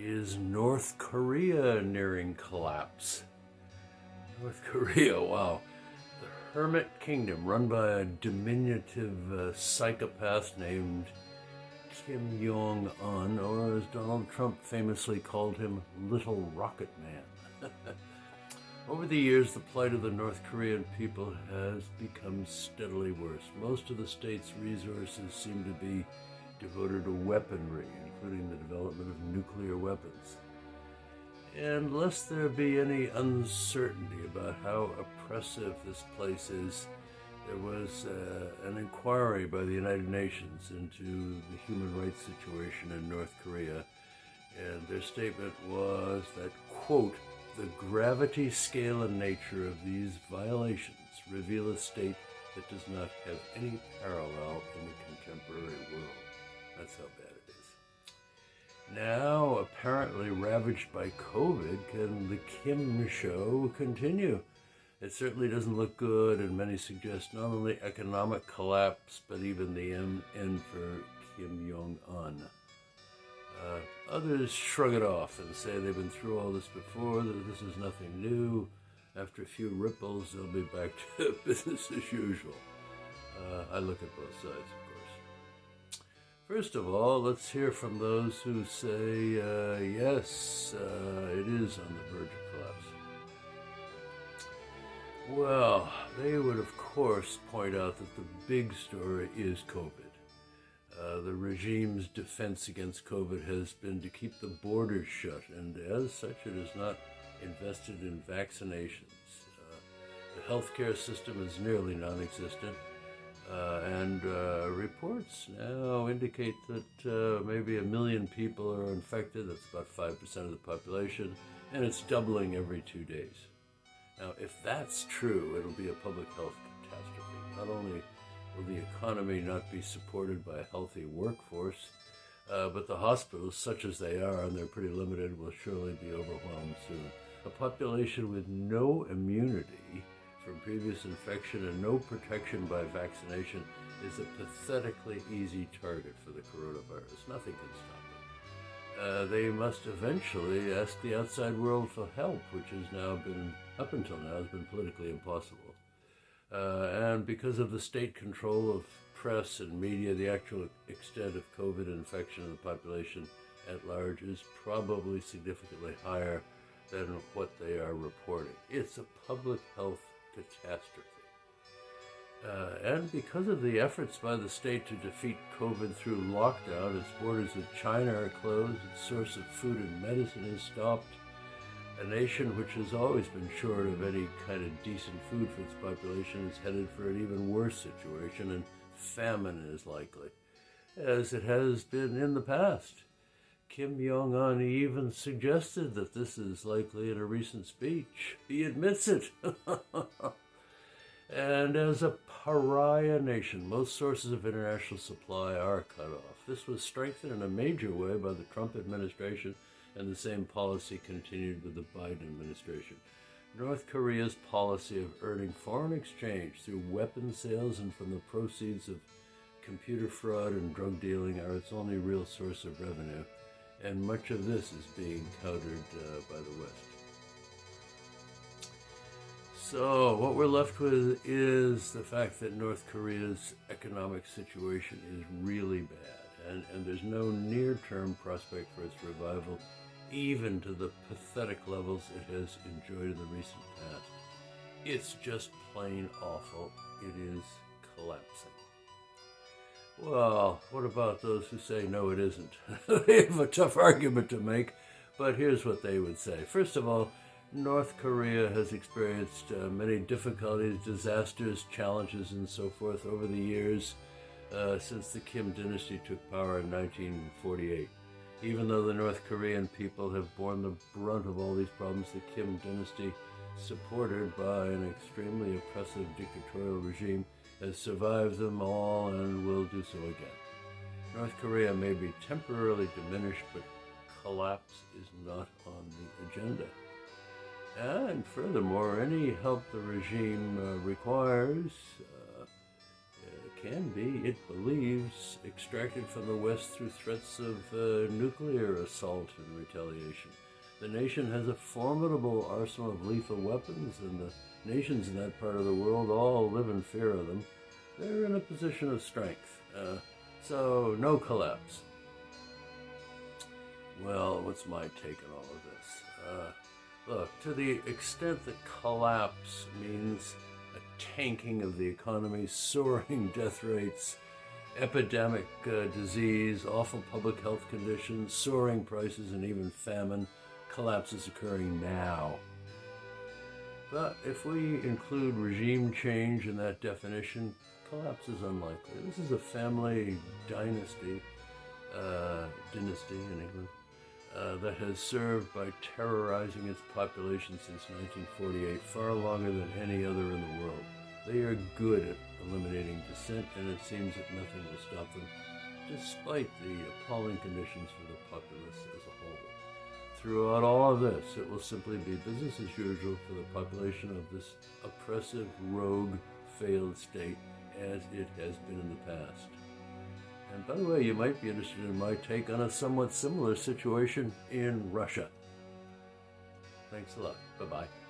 Is North Korea nearing collapse? North Korea, wow. The Hermit Kingdom, run by a diminutive uh, psychopath named Kim Jong un, or as Donald Trump famously called him, Little Rocket Man. Over the years, the plight of the North Korean people has become steadily worse. Most of the state's resources seem to be devoted to weaponry, including the development of nuclear weapons. And lest there be any uncertainty about how oppressive this place is, there was uh, an inquiry by the United Nations into the human rights situation in North Korea, and their statement was that, quote, the gravity, scale, and nature of these violations reveal a state that does not have any parallel in the contemporary world. That's how bad it is. Now, apparently ravaged by COVID, can the Kim show continue? It certainly doesn't look good, and many suggest not only economic collapse, but even the end for Kim Jong un. Uh, others shrug it off and say they've been through all this before, that this is nothing new. After a few ripples, they'll be back to business as usual. Uh, I look at both sides, of course. First of all, let's hear from those who say, uh, yes, uh, it is on the verge of collapse. Well, they would, of course, point out that the big story is COVID. Uh, the regime's defense against COVID has been to keep the borders shut, and as such, it is not invested in vaccinations. Uh, the healthcare system is nearly non existent, uh, and uh, reports now indicate that uh, maybe a million people are infected. That's about 5% of the population, and it's doubling every two days. Now, if that's true, it'll be a public health catastrophe. Not only will the economy not be supported by a healthy workforce, uh, but the hospitals, such as they are, and they're pretty limited, will surely be overwhelmed soon. A population with no immunity from previous infection and no protection by vaccination is a pathetically easy target for the coronavirus. Nothing can stop it. Uh, they must eventually ask the outside world for help, which has now been, up until now, has been politically impossible. Uh, and because of the state control of press and media, the actual extent of COVID infection in the population at large is probably significantly higher than what they are reporting. It's a public health catastrophe. Uh, and because of the efforts by the state to defeat COVID through lockdown, its borders with China are closed, its source of food and medicine is stopped. A nation which has always been short of any kind of decent food for its population is headed for an even worse situation, and famine is likely, as it has been in the past. Kim Jong un even suggested that this is likely in a recent speech. He admits it. And as a pariah nation, most sources of international supply are cut off. This was strengthened in a major way by the Trump administration, and the same policy continued with the Biden administration. North Korea's policy of earning foreign exchange through weapon sales and from the proceeds of computer fraud and drug dealing are its only real source of revenue, and much of this is being countered uh, by the West. So, what we're left with is the fact that North Korea's economic situation is really bad, and, and there's no near term prospect for its revival, even to the pathetic levels it has enjoyed in the recent past. It's just plain awful. It is collapsing. Well, what about those who say no, it isn't? they have a tough argument to make, but here's what they would say. First of all, North Korea has experienced uh, many difficulties, disasters, challenges, and so forth over the years uh, since the Kim dynasty took power in 1948. Even though the North Korean people have borne the brunt of all these problems, the Kim dynasty, supported by an extremely oppressive dictatorial regime, has survived them all and will do so again. North Korea may be temporarily diminished, but collapse is not on the agenda. And furthermore, any help the regime uh, requires uh, can be, it believes, extracted from the West through threats of uh, nuclear assault and retaliation. The nation has a formidable arsenal of lethal weapons, and the nations in that part of the world all live in fear of them. They're in a position of strength, uh, so no collapse. Well, what's my take on all of this? Uh, look, to the extent that collapse means a tanking of the economy, soaring death rates, epidemic uh, disease, awful public health conditions, soaring prices, and even famine, collapse is occurring now. But if we include regime change in that definition, collapse is unlikely. This is a family dynasty, uh, dynasty in England, uh, that has served by terrorizing its population since 1948, far longer than any other in the world. They are good at eliminating dissent, and it seems that nothing will stop them, despite the appalling conditions for the populace as a whole. Throughout all of this, it will simply be business as usual for the population of this oppressive, rogue, failed state as it has been in the past. And by the way, you might be interested in my take on a somewhat similar situation in Russia. Thanks a lot. Bye bye.